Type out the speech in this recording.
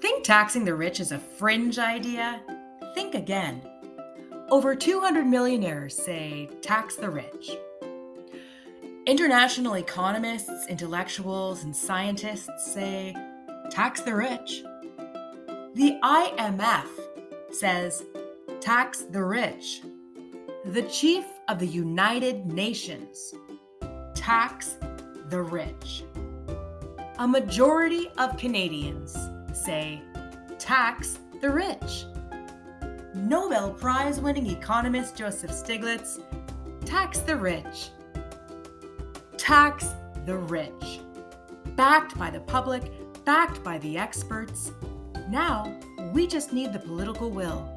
Think taxing the rich is a fringe idea? Think again. Over 200 millionaires say tax the rich. International economists, intellectuals, and scientists say tax the rich. The IMF says tax the rich. The chief of the United Nations tax the rich. A majority of Canadians say tax the rich. Nobel Prize winning economist Joseph Stiglitz tax the rich. Tax the rich. Backed by the public, backed by the experts. Now, we just need the political will.